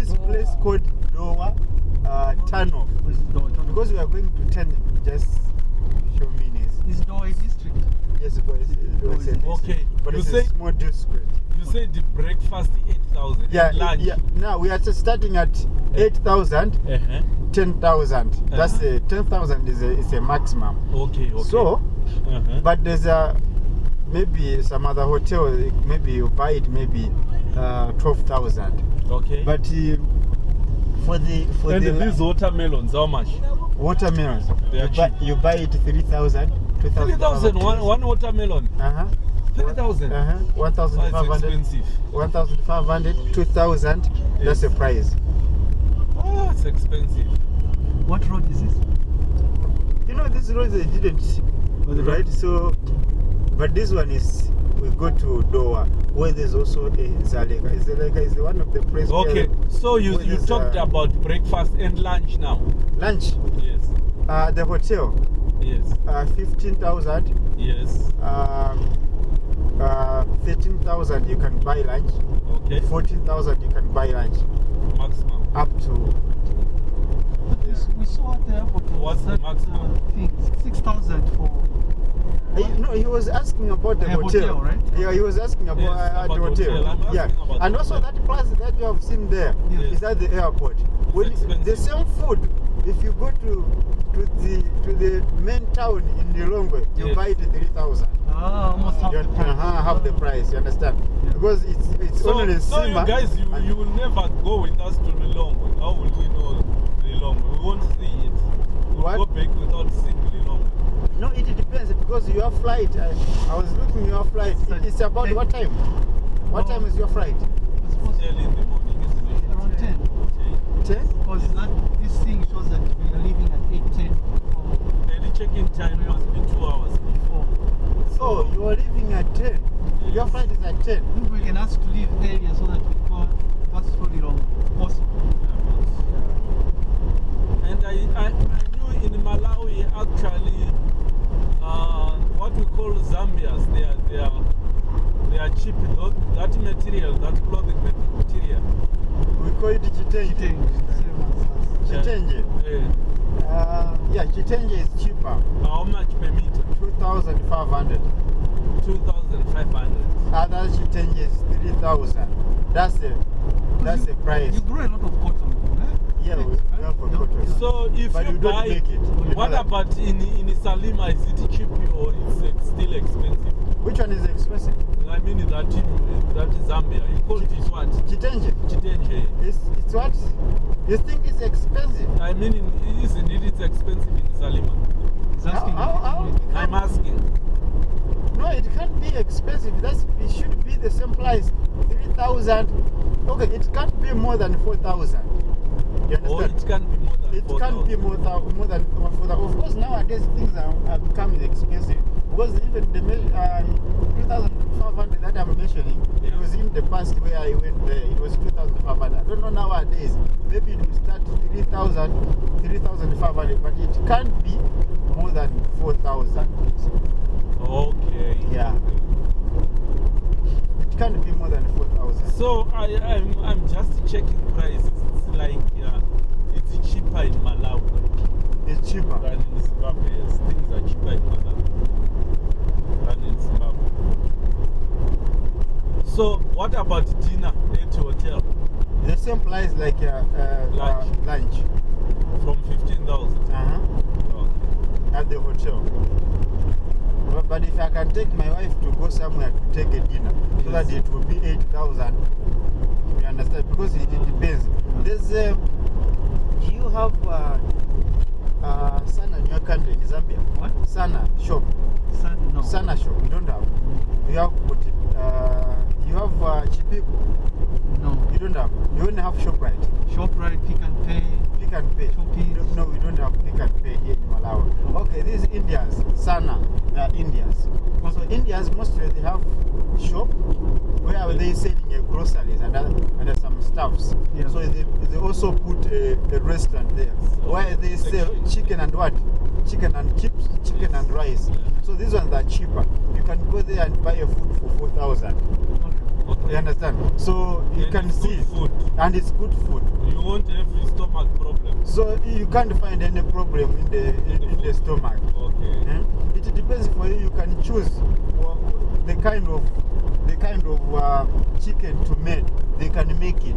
this place called Dowa uh, Tunnel. What is Dowa Tunnel? Because we are going to turn just few minutes. Is Dowa a district? Yes, but it's, it's, Dowa it's a is- district, Okay, but you it's say- a small district. You said the breakfast 8,000. Yeah, lunch. yeah. Now we are just starting at eight thousand, Uh-huh. ten thousand. That's Uh-huh. the ten thousand is a is a maximum. Okay, okay. So, uh-huh. but there's a maybe some other hotel. Maybe you buy it maybe uh, twelve thousand. Okay. But uh, for the for and the these watermelons, how much? watermelons, They are you buy, you buy it 3,000, 2,000. 3,000, one, one watermelon. Uh huh. 3,000. Uh huh. Oh, 1,500. expensive. 1,500, 2,000. That's the price. Oh, it's expensive. What road is this? You know, this road they didn't, right? right? So, but this one is, we go to Dowa, where there's also a Dzaleka. Dzaleka is one of the places Okay, so you, you talked uh, about breakfast and lunch now. lunch. Yes, Uh, the hotel, yes, uh, 15,000. yes. Um, uh, 13,000 you can buy lunch. Okay, 14,000 you can buy lunch. maximum. Up to But we, we saw at the airport. was What's the that, maximum? Uh, thing, 6,000 for. He, no, he was asking about the A hotel. hotel, right? Yeah, he was asking about, Yes, uh, about the hotel. hotel. Yeah, and also hotel. that price that you have seen there is Yes. at the airport. When expensive. the same food, if you go to to the to the main town in Lilongwe, you Yes. buy it three thousand. Ah, almost half You the price. uh, half the price. You understand? Yeah. Because it's it's So, only so you guys, you, you will never go with us to Lilongwe. How will we know Lilongwe? We won't see it. We'll What? go back without seeing Lilongwe. No, it depends because your flight. I, I was looking your flight. It- It's about Ten. what time? What Oh. time is your flight? It's supposed to Early in the morning, isn't be around 10. Okay. Ten. Because that, this thing shows that we are leaving at 8, 10 or the check-in time must be two hours before. 4. Oh, you are leaving at ten. Your flight is at ten. Maybe we can ask to leave earlier so that we go pass through the wrong possible. And I, I, I knew in Malawi actually uh, what we call Zambias, they are, they are, they are cheap. Tho- That material, that clothing material. We call it chitenje. Yeah. Chitenje. Eh, Uh, yeah, chitenje is cheaper. how much per meter? Two thousand five hundred. 2,500. Other chitenje is three thousand. That's the that's the price. You grow a lot of cotton. Yeah, we, we have a Yeah. So if But you, you don't buy, make it. You what know about in in Salima? Is it cheap or is it still expensive? Which one is expensive? I mean that in that is Zambia. You call it what? Chitenje. Chitenje. It's it's what? You think it's expensive? I mean, isn't it? It's expensive in Salima. He's asking How- how- how- I'm asking. No, it can't be expensive. That's it should be the same price. Three thousand. Okay, it can't be more than four thousand. You Or it can be more than It 4,000. can't be more, thou- more than four thousand. Of course, nowadays things are, are becoming expensive. Because even the um, 2,500 that I'm mentioning, it was in the past where I went there, it was 2,500. I don't know nowadays. Maybe it will start 3,000, 3,500, but it can't be more than 4,000. Okay. Yeah. It can't be more than 4,000. So I, I'm, I'm just checking prices. It's like uh, it's cheaper in Malawi It's cheaper. than in Zimbabwe. Yes, things are cheaper in Malawi than in Zimbabwe. So what about dinner at hotel The same price like uh, uh, Lunch. Uh, lunch. from 15,000? Uh-huh. Okay. at the hotel. But, but if I can take my wife to go somewhere to take a dinner, yes. so that it will be 8,000, you understand? Because it, it depends. There's, uh, do you have uh, uh, Sana in your country, in Zambia? What? Sana shop. Sana, no. Sana shop, you don't have. You have, what, uh, you have uh, Chipiko, No. you don't have. You only have ShopRite. ShopRite, Pick and Pay. Pick and pay. No, we don't have pick and pay here in Malawi. Okay, these Indians, Sana, they are Indians. So Indians mostly they have shop where they selling uh, groceries and, other- and uh, some stuffs. Yeah. So they, they also put a, a restaurant there so where they sell chicken and what? Chicken and chips, chicken and rice. So these ones are cheaper. You can go there and buy a food for four thousand. Okay. Okay. You understand? So you And can see, food. and it's good food. You won't have stomach problem. So you can't find any problem in the in, in the stomach. Okay. Eh? It depends for you. You can choose the kind of the kind of uh, chicken to make. They can make it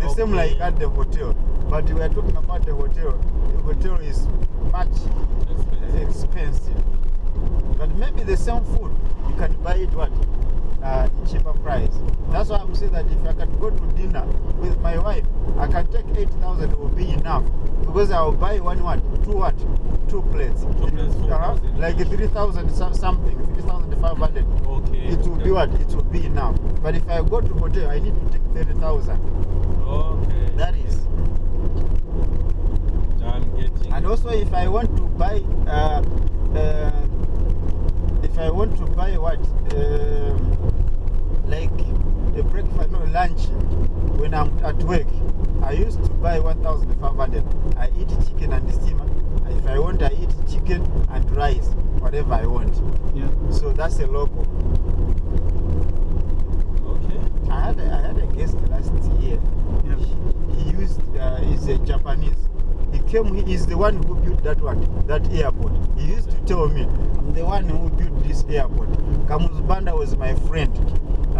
the same like at the hotel. But we are talking about the hotel. The hotel is much Expensive. expensive. But maybe the same food you can buy it what uh, price. That's why I'm saying that if I can go to dinner with my wife, I can take eight thousand will be enough because I will buy one what two what two plates. Two plates, Uh-huh. like three thousand something, three thousand five hundred. Okay. It will okay. be what? It will be enough. But if I go to hotel, I need to take thirty thousand. Okay. That is. I'm getting. And also, if I want to buy, uh, uh, if I want to buy what, um, like a breakfast, no lunch, when I'm at work, I used to buy 1,500. I eat chicken and steamer. If I want, I eat chicken and rice, whatever I want. Yeah. So that's a local. Okay. I had a, I had a guest last year. Yeah. He used, uh, he's a Japanese. He came, he is the one who built that one, that airport. He used to tell me, I'm the one who built this airport. Kamuzu Banda was my friend.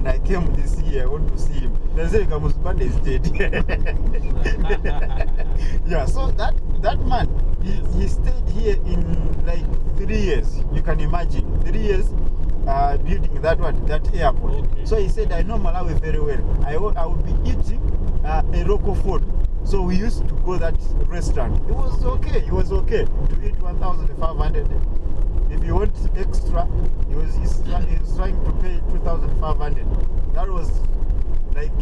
And I came this year, I want to see him. They say Kamuzbanda is dead. yeah, so that that man, he, he stayed here in like three years. You can imagine. Three years uh, building that one, that airport. Okay. So he said, I know Malawi very well. I I will be eating uh, a local food. So we used to go that restaurant. It was okay. It was okay to eat 1,500. If you want extra, he was, he's, he's he was trying to pay 2,500. That was like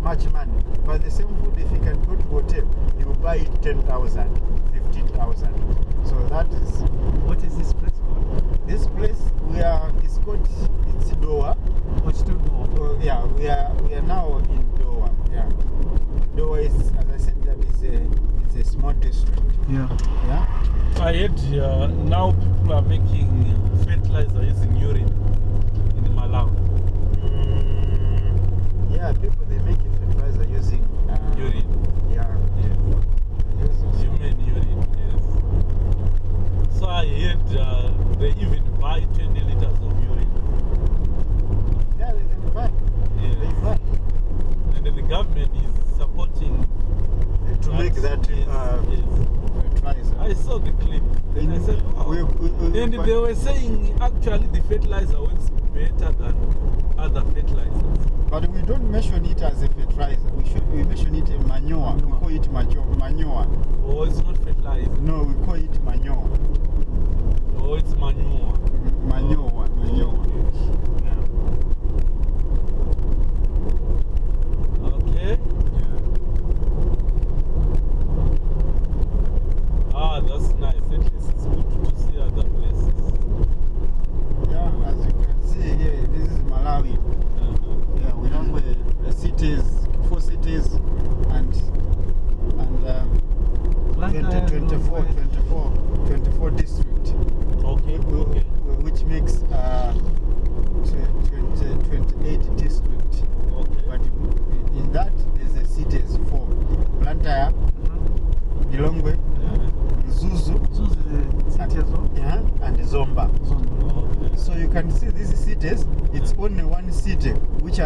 much money. But the same food, if you can go to hotel, you will buy it 10,000, 15,000. So that is What is this place called? this place. We are. It's called. It's Doha. What's to Doha? Uh, yeah, we are we are now in Doha. Yeah, Doha is, as I said, that is a it's a small district. Yeah. Yeah. I heard uh, now people are making fertilizer using urine in Malawi. Mm, yeah, people they make fertilizer using uh, Urine. Yeah. Yes. Fertilizer works better than other fertilizers. But we don't mention it as a fertilizer. We should we mention it a manure. manure. We call it manure. manure. Oh, it's not fertilizer. No, we call it manure. Oh, it's manure. Manure. Manure. Yeah. Okay.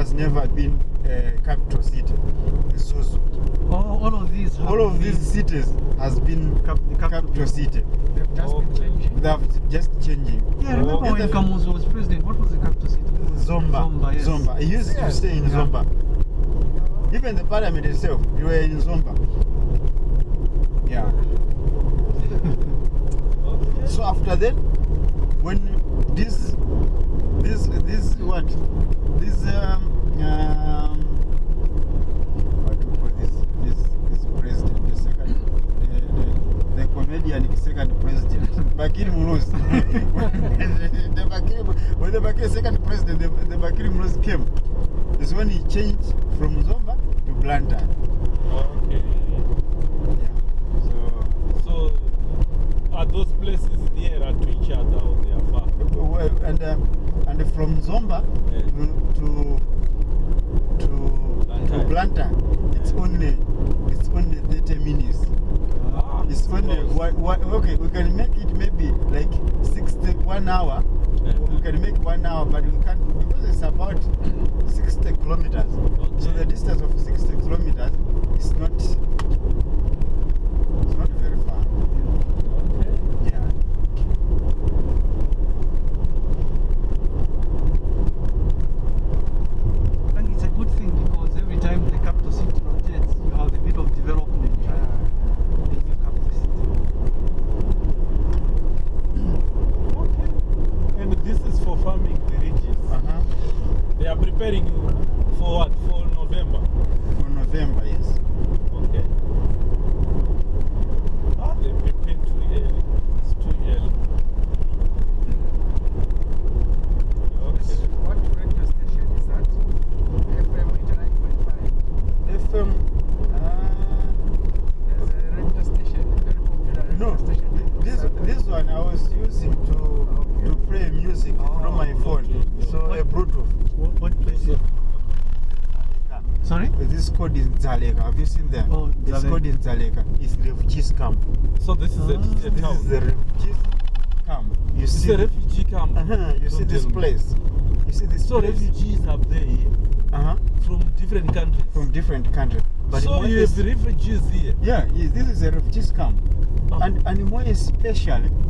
Has never been a capital city, Mzuzu. Oh, all of these. All of been- these cities has been Cap- the capital. capital city. They've just been changing. They have just changing. Yeah, remember Oh, when Kamuzu was president? What was the capital city? Zomba. Zomba, yes. Zomba. He used to stay in Yeah. Zomba. Even the parliament itself, you were in Zomba. Yeah. Okay. So after then, when this, this, this what, this um came is when he changed from Zomba to Blantyre. Okay. Yeah. So, so are those places nearer to each other or they are far? Well, and, um, and from Zomba yeah. to, to, to Blantyre, it's only it's only 30 minutes. Ah, it's only, why, why, okay, we can make it maybe like 60, one hour We can make one hour, but we can't because it's about 60 kilometers. So the distance of 60 kilometers is not called in Zaleka. Have you seen them? Oh, It's Dzaleka. called in Zaleka. It's refugees camp. So this is Ah. a This town. is the refugees camp. You It's see a refugee camp. Uh-huh. You see this place. You see this So place. refugees have there Uh-huh. from different countries. From different countries. But so you have refugees here. Yeah, yes, this is a refugees camp. Oh. And and more especially